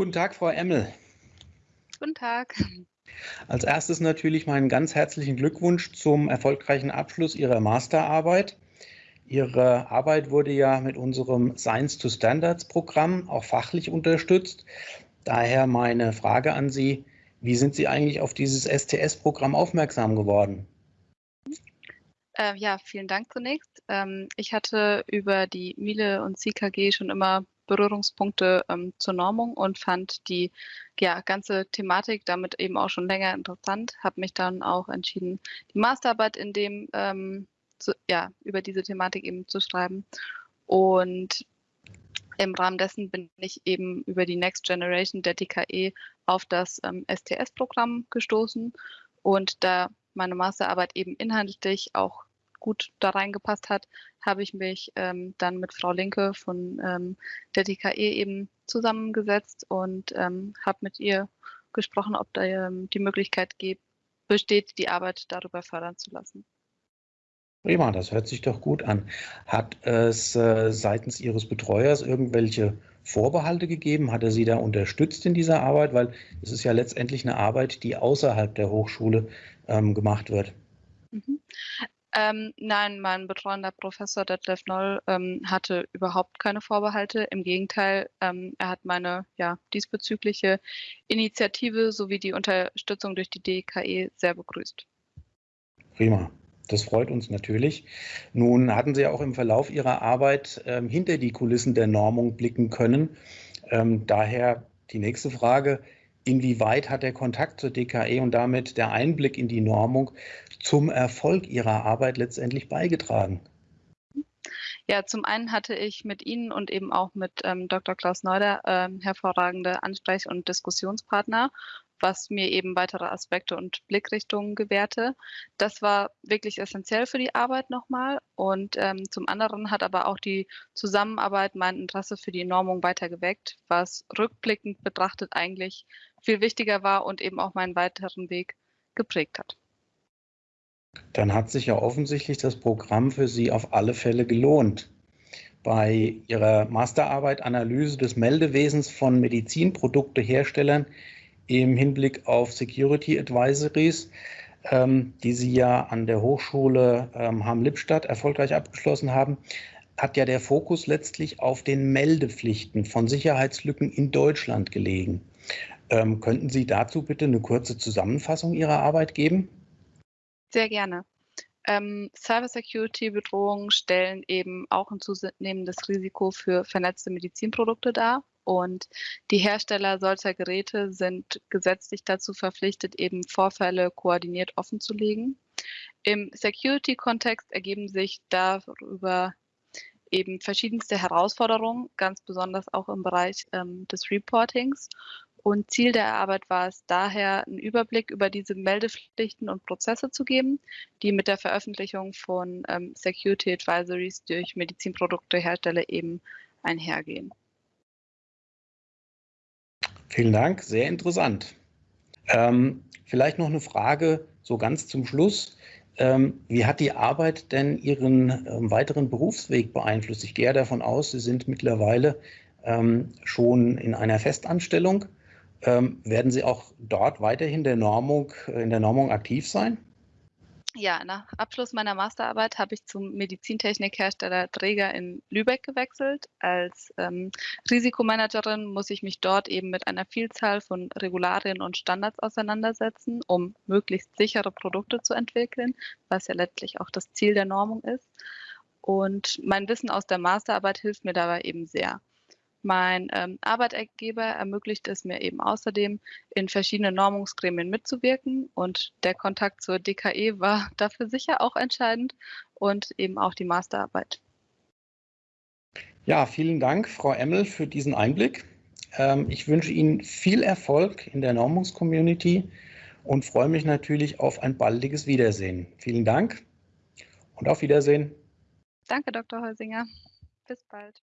Guten Tag, Frau Emmel. Guten Tag. Als erstes natürlich meinen ganz herzlichen Glückwunsch zum erfolgreichen Abschluss Ihrer Masterarbeit. Ihre Arbeit wurde ja mit unserem Science to Standards Programm auch fachlich unterstützt. Daher meine Frage an Sie, wie sind Sie eigentlich auf dieses STS-Programm aufmerksam geworden? Äh, ja, vielen Dank zunächst. Ähm, ich hatte über die Miele und CKG schon immer Berührungspunkte ähm, zur Normung und fand die ja, ganze Thematik damit eben auch schon länger interessant. Habe mich dann auch entschieden, die Masterarbeit in dem ähm, zu, ja, über diese Thematik eben zu schreiben. Und im Rahmen dessen bin ich eben über die Next Generation der DKE auf das ähm, STS-Programm gestoßen und da meine Masterarbeit eben inhaltlich auch gut da reingepasst hat, habe ich mich ähm, dann mit Frau Linke von ähm, der DKE eben zusammengesetzt und ähm, habe mit ihr gesprochen, ob da ähm, die Möglichkeit gibt, besteht, die Arbeit darüber fördern zu lassen. Prima, das hört sich doch gut an. Hat es äh, seitens Ihres Betreuers irgendwelche Vorbehalte gegeben? Hat er Sie da unterstützt in dieser Arbeit? Weil es ist ja letztendlich eine Arbeit, die außerhalb der Hochschule ähm, gemacht wird. Mhm. Ähm, nein, mein betreuender Professor Detlef Noll ähm, hatte überhaupt keine Vorbehalte. Im Gegenteil, ähm, er hat meine ja, diesbezügliche Initiative sowie die Unterstützung durch die DKE sehr begrüßt. Prima. Das freut uns natürlich. Nun hatten Sie auch im Verlauf Ihrer Arbeit ähm, hinter die Kulissen der Normung blicken können. Ähm, daher die nächste Frage. Inwieweit hat der Kontakt zur DKE und damit der Einblick in die Normung zum Erfolg Ihrer Arbeit letztendlich beigetragen? Ja, zum einen hatte ich mit Ihnen und eben auch mit ähm, Dr. Klaus Neuder ähm, hervorragende Ansprech- und Diskussionspartner was mir eben weitere Aspekte und Blickrichtungen gewährte. Das war wirklich essentiell für die Arbeit nochmal. Und ähm, zum anderen hat aber auch die Zusammenarbeit mein Interesse für die Normung weiter geweckt, was rückblickend betrachtet eigentlich viel wichtiger war und eben auch meinen weiteren Weg geprägt hat. Dann hat sich ja offensichtlich das Programm für Sie auf alle Fälle gelohnt. Bei Ihrer Masterarbeit Analyse des Meldewesens von Medizinprodukteherstellern im Hinblick auf Security Advisories, ähm, die Sie ja an der Hochschule ähm, Hamm-Lippstadt erfolgreich abgeschlossen haben, hat ja der Fokus letztlich auf den Meldepflichten von Sicherheitslücken in Deutschland gelegen. Ähm, könnten Sie dazu bitte eine kurze Zusammenfassung Ihrer Arbeit geben? Sehr gerne. Ähm, Cybersecurity-Bedrohungen stellen eben auch ein zunehmendes Risiko für vernetzte Medizinprodukte dar. Und die Hersteller solcher Geräte sind gesetzlich dazu verpflichtet, eben Vorfälle koordiniert offenzulegen. Im Security-Kontext ergeben sich darüber eben verschiedenste Herausforderungen, ganz besonders auch im Bereich ähm, des Reportings. Und Ziel der Arbeit war es daher, einen Überblick über diese Meldepflichten und Prozesse zu geben, die mit der Veröffentlichung von ähm, Security Advisories durch Medizinproduktehersteller eben einhergehen. Vielen Dank, sehr interessant. Ähm, vielleicht noch eine Frage so ganz zum Schluss. Ähm, wie hat die Arbeit denn Ihren ähm, weiteren Berufsweg beeinflusst? Ich gehe davon aus, Sie sind mittlerweile ähm, schon in einer Festanstellung. Ähm, werden Sie auch dort weiterhin der Normung, äh, in der Normung aktiv sein? Ja, nach Abschluss meiner Masterarbeit habe ich zum Medizintechnikhersteller Träger in Lübeck gewechselt. Als ähm, Risikomanagerin muss ich mich dort eben mit einer Vielzahl von Regularien und Standards auseinandersetzen, um möglichst sichere Produkte zu entwickeln, was ja letztlich auch das Ziel der Normung ist. Und mein Wissen aus der Masterarbeit hilft mir dabei eben sehr. Mein ähm, Arbeitgeber ermöglicht es mir eben außerdem, in verschiedenen Normungsgremien mitzuwirken und der Kontakt zur DKE war dafür sicher auch entscheidend und eben auch die Masterarbeit. Ja, vielen Dank, Frau Emmel, für diesen Einblick. Ähm, ich wünsche Ihnen viel Erfolg in der Normungscommunity und freue mich natürlich auf ein baldiges Wiedersehen. Vielen Dank und auf Wiedersehen. Danke, Dr. Heusinger. Bis bald.